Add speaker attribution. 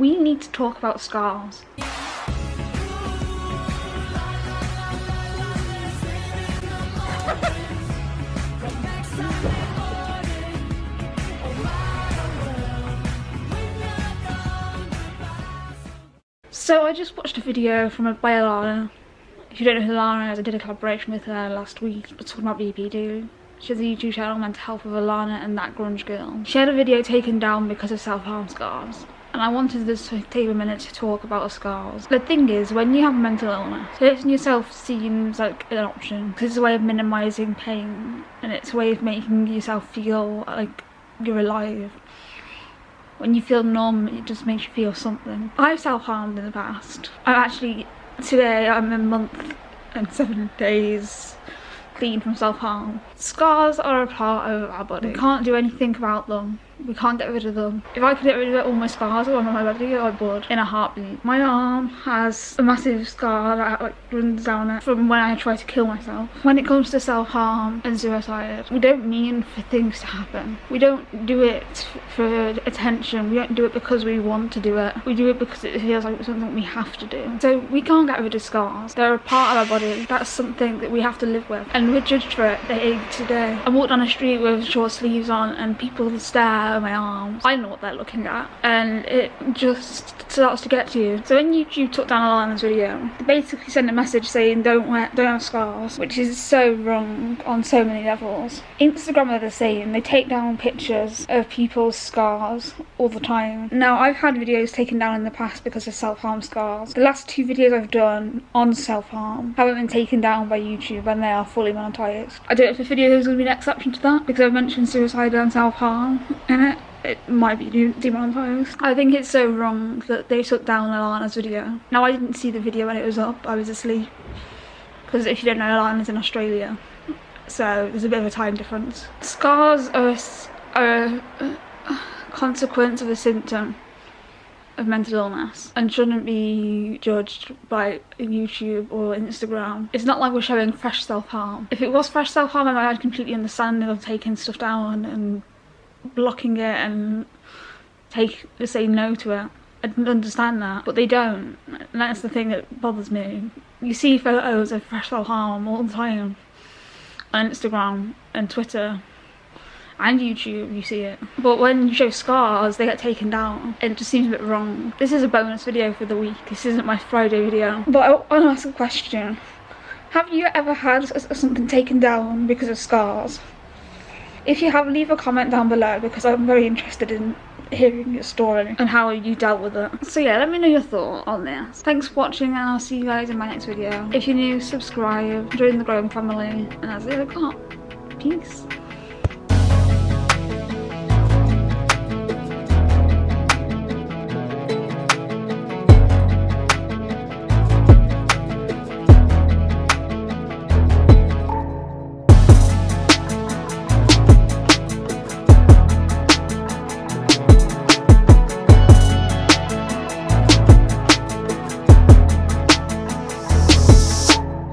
Speaker 1: we need to talk about scars. So I just watched a video from a by Alana. If you don't know who Alana is, I did a collaboration with her last week talking about BPD. She has a YouTube channel, Mental Health with Alana and That Grunge Girl. She had a video taken down because of self-harm scars. And I wanted this to take a minute to talk about scars. The thing is, when you have mental illness, hurting yourself seems like an option. Because it's a way of minimising pain and it's a way of making yourself feel like you're alive. When you feel numb it just makes you feel something. I've self-harmed in the past. I'm actually today i'm a month and seven days clean from self-harm. Scars are a part of our body. We can't do anything about them we can't get rid of them. If I could get rid of all my scars on my body, I would in a heartbeat. My arm has a massive scar that like runs down it from when I tried to kill myself. When it comes to self-harm and suicide, we don't mean for things to happen. We don't do it for attention. We don't do it because we want to do it. We do it because it feels like something we have to do. So we can't get rid of scars. They're a part of our body. That's something that we have to live with. And we're judged for it day to day. I walk down the street with short sleeves on and people stare my arms. I know what they're looking at and it just starts to get to you. So when YouTube took down Alana's video, they basically sent a message saying don't wear, don't have scars, which is so wrong on so many levels. Instagram are the same. They take down pictures of people's scars all the time. Now I've had videos taken down in the past because of self-harm scars. The last two videos I've done on self-harm haven't been taken down by YouTube and they are fully monetized. I don't know if the video is going to be an exception to that because I've mentioned suicide and self-harm in it it might be demonetized. I think it's so wrong that they took down Alana's video. Now I didn't see the video when it was up, I was asleep. Because if you don't know, Alana's in Australia. So there's a bit of a time difference. Scars are a, are a uh, consequence of a symptom of mental illness and shouldn't be judged by YouTube or Instagram. It's not like we're showing fresh self-harm. If it was fresh self-harm, I might completely understand of taking stuff down and blocking it and take say no to it. I didn't understand that, but they don't. And that's the thing that bothers me. You see photos of fresh self-harm all the time on Instagram and Twitter and YouTube, you see it. But when you show scars, they get taken down. It just seems a bit wrong. This is a bonus video for the week. This isn't my Friday video. But I want to ask a question. Have you ever had something taken down because of scars? If you have, leave a comment down below because I'm very interested in hearing your story and how you dealt with it. So yeah, let me know your thought on this. Thanks for watching and I'll see you guys in my next video. If you're new, subscribe, join the growing family, and that's it got. Peace.